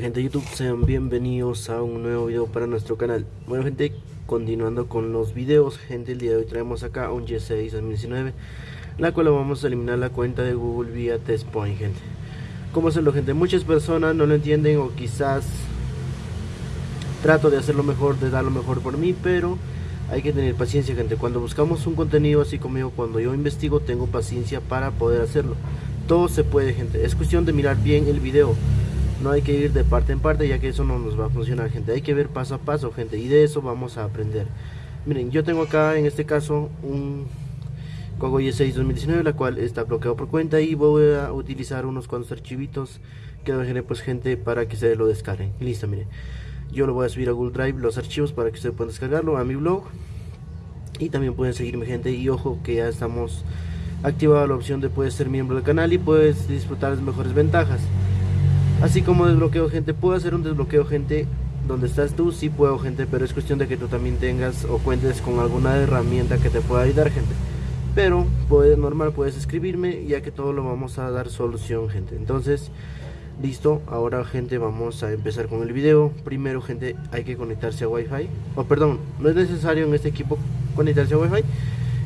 gente de YouTube, sean bienvenidos a un nuevo video para nuestro canal. Bueno gente, continuando con los videos Gente, el día de hoy traemos acá un G6 2019 La cual vamos a eliminar la cuenta de Google vía TestPoint gente. ¿Cómo hacerlo gente? Muchas personas no lo entienden o quizás Trato de hacerlo mejor, de dar lo mejor por mí Pero hay que tener paciencia gente. Cuando buscamos un contenido así como Cuando yo investigo tengo paciencia para poder hacerlo. Todo se puede gente, es cuestión de mirar bien el video. No hay que ir de parte en parte ya que eso no nos va a funcionar gente. Hay que ver paso a paso gente y de eso vamos a aprender. Miren yo tengo acá en este caso un Cogo Y6 2019 la cual está bloqueado por cuenta y voy a utilizar unos cuantos archivitos que dejaré pues gente para que se lo descarguen. Listo miren yo lo voy a subir a Google Drive los archivos para que ustedes puedan descargarlo a mi blog y también pueden seguirme gente y ojo que ya estamos activada la opción de puedes ser miembro del canal y puedes disfrutar las mejores ventajas Así como desbloqueo gente, puedo hacer un desbloqueo gente donde estás tú, sí puedo gente, pero es cuestión de que tú también tengas o cuentes con alguna herramienta que te pueda ayudar gente. Pero normal puedes escribirme ya que todo lo vamos a dar solución gente. Entonces, listo, ahora gente vamos a empezar con el video. Primero gente hay que conectarse a Wi-Fi. O perdón, no es necesario en este equipo conectarse a Wi-Fi.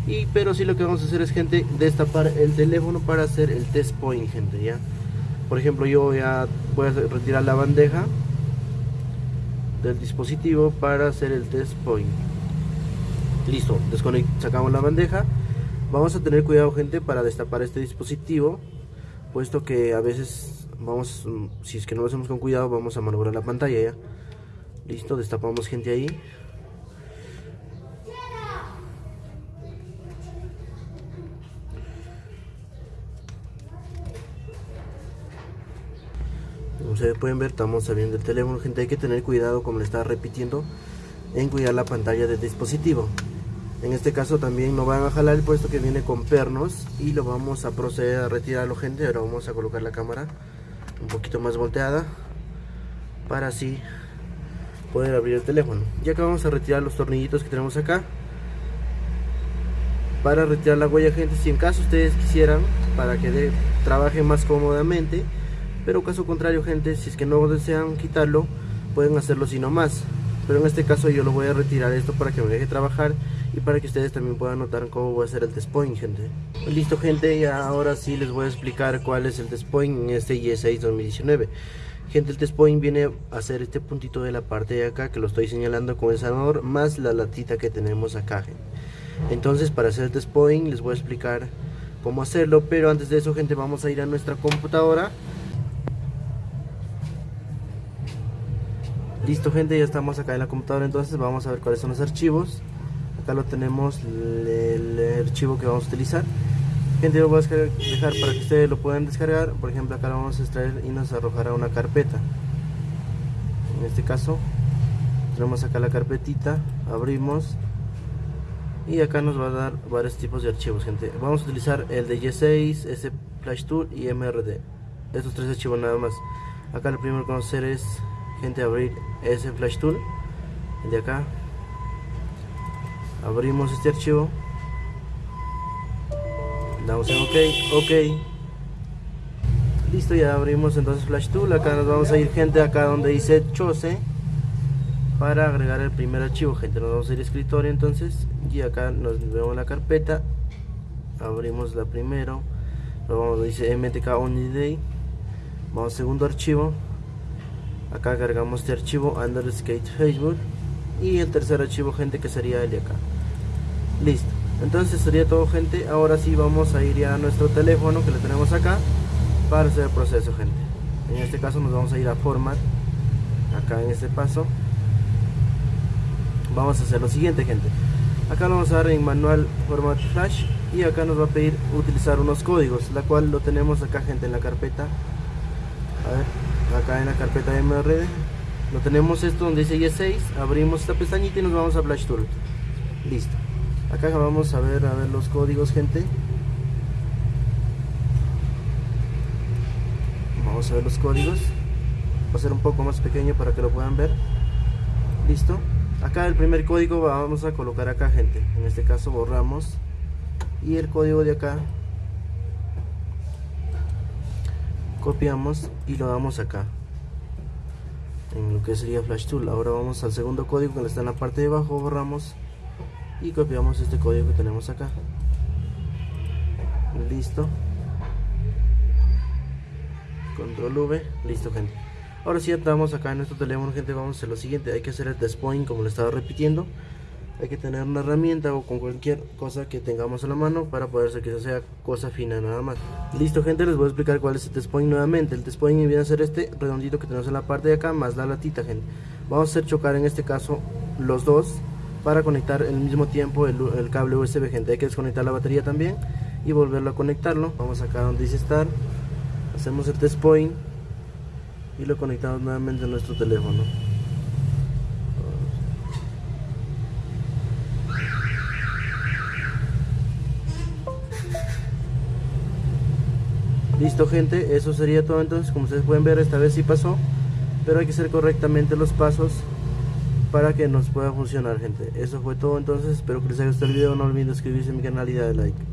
Y, pero sí lo que vamos a hacer es gente destapar el teléfono para hacer el test point gente ya por ejemplo yo voy a, voy a retirar la bandeja del dispositivo para hacer el test point listo, sacamos la bandeja vamos a tener cuidado gente para destapar este dispositivo puesto que a veces vamos, si es que no lo hacemos con cuidado vamos a manobrar la pantalla ya. Listo, destapamos gente ahí. Como ustedes pueden ver estamos saliendo el teléfono. Gente hay que tener cuidado como le estaba repitiendo en cuidar la pantalla del dispositivo. En este caso también no van a jalar el puesto que viene con pernos y lo vamos a proceder a retirarlo gente. Ahora vamos a colocar la cámara un poquito más volteada para así poder abrir el teléfono. Ya que vamos a retirar los tornillitos que tenemos acá para retirar la huella gente si en caso ustedes quisieran para que trabaje más cómodamente pero caso contrario gente si es que no desean quitarlo pueden hacerlo si no más pero en este caso yo lo voy a retirar esto para que me deje trabajar y para que ustedes también puedan notar cómo voy a hacer el test point gente. Listo gente y ahora sí les voy a explicar cuál es el test point en este Y6 2019 gente el test point viene a hacer este puntito de la parte de acá que lo estoy señalando con el sanador más la latita que tenemos acá gente. entonces para hacer el test point les voy a explicar cómo hacerlo pero antes de eso gente vamos a ir a nuestra computadora Listo gente, ya estamos acá en la computadora entonces vamos a ver cuáles son los archivos. Acá lo tenemos, el, archivo que vamos a utilizar. Gente, lo voy a dejar para que ustedes lo puedan descargar. Por ejemplo, acá lo vamos a extraer y nos arrojará una carpeta. En este caso, tenemos acá la carpetita, abrimos. Y acá nos va a dar varios tipos de archivos, gente. Vamos a utilizar el de Y6, S Flash Tool y MRD Estos tres archivos nada más. Acá lo primero que vamos a hacer es gente abrir ese flash tool de acá. Abrimos este archivo. Damos en ok ok. Listo ya abrimos entonces flash tool. Acá nos vamos a ir gente acá donde dice chose para agregar el primer archivo. Gente nos vamos a ir a escritorio entonces y acá nos vemos la carpeta. Abrimos la primero. Vamos dice mtk only day. Vamos a segundo archivo acá cargamos este archivo underskate facebook y el tercer archivo gente que sería el de acá. Listo. Entonces sería todo gente. Ahora sí vamos a ir ya a nuestro teléfono que lo tenemos acá para hacer el proceso gente. En este caso nos vamos a ir a format. Acá en este paso. Vamos a hacer lo siguiente gente. Acá lo vamos a dar en manual format flash y acá nos va a pedir utilizar unos códigos la cual lo tenemos acá gente en la carpeta. A ver acá en la carpeta de MRD lo tenemos esto donde dice Y6 abrimos esta pestañita y nos vamos a Flash Tool listo. Acá vamos a ver a ver los códigos gente. Vamos a ver los códigos. Va a ser un poco más pequeño para que lo puedan ver. Listo. Acá el primer código vamos a colocar acá gente. En este caso borramos. Y el código de acá copiamos y lo damos acá. En lo que sería flash tool. Ahora vamos al segundo código que está en la parte de abajo borramos y copiamos este código que tenemos acá. Listo. Control V. Listo gente. Ahora si sí, estamos acá en nuestro teléfono gente. Vamos a hacer lo siguiente. Hay que hacer el test point como le estaba repitiendo hay que tener una herramienta o con cualquier cosa que tengamos a la mano para poder hacer que sea cosa fina nada más. Listo gente les voy a explicar cuál es el test point nuevamente. El test point viene a ser este redondito que tenemos en la parte de acá más la latita gente. Vamos a hacer chocar en este caso los dos para conectar al mismo tiempo el, el cable USB gente. Hay que desconectar la batería también y volverlo a conectarlo. Vamos acá donde dice estar. Hacemos el test point y lo conectamos nuevamente a nuestro teléfono Listo gente, eso sería todo entonces, como ustedes pueden ver esta vez sí pasó, pero hay que hacer correctamente los pasos para que nos pueda funcionar gente. Eso fue todo entonces, espero que les haya gustado el video, no olviden suscribirse a mi canal y darle like.